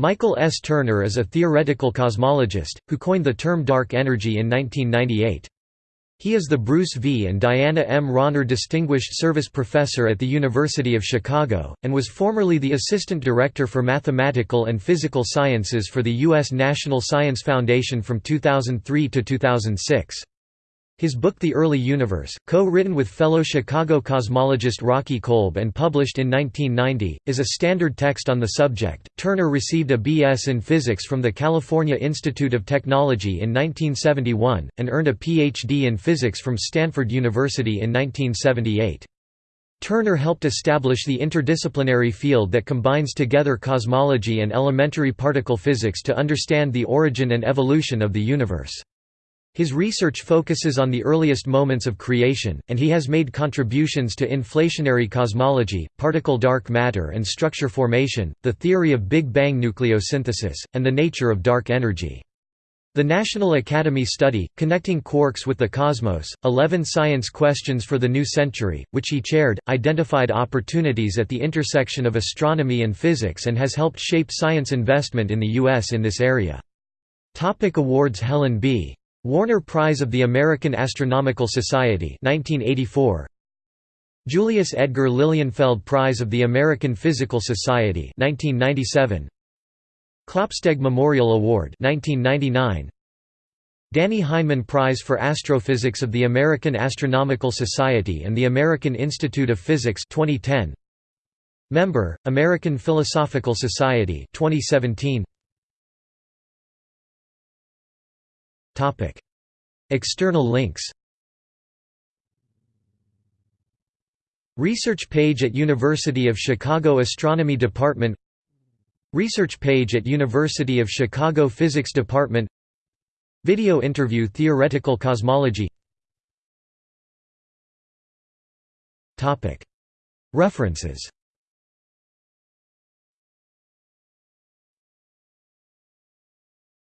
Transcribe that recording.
Michael S. Turner is a theoretical cosmologist, who coined the term dark energy in 1998. He is the Bruce V. and Diana M. Rauner Distinguished Service Professor at the University of Chicago, and was formerly the Assistant Director for Mathematical and Physical Sciences for the U.S. National Science Foundation from 2003 to 2006. His book The Early Universe, co-written with fellow Chicago cosmologist Rocky Kolb and published in 1990, is a standard text on the subject. Turner received a B.S. in physics from the California Institute of Technology in 1971 and earned a Ph.D. in physics from Stanford University in 1978. Turner helped establish the interdisciplinary field that combines together cosmology and elementary particle physics to understand the origin and evolution of the universe. His research focuses on the earliest moments of creation, and he has made contributions to inflationary cosmology, particle dark matter and structure formation, the theory of Big Bang nucleosynthesis, and the nature of dark energy. The National Academy study, Connecting Quarks with the Cosmos, 11 Science Questions for the New Century, which he chaired, identified opportunities at the intersection of astronomy and physics and has helped shape science investment in the U.S. in this area. Topic awards Helen B. Warner Prize of the American Astronomical Society 1984 Julius Edgar Lilienfeld Prize of the American Physical Society 1997 Klopsteg Memorial Award 1999 Dannie Heineman Prize for Astrophysics of the American Astronomical Society and the American Institute of Physics 2010 Member American Philosophical Society 2017 External links. Research page at University of Chicago Astronomy Department. Research page at University of Chicago Physics Department. Video interview Theoretical cosmology. References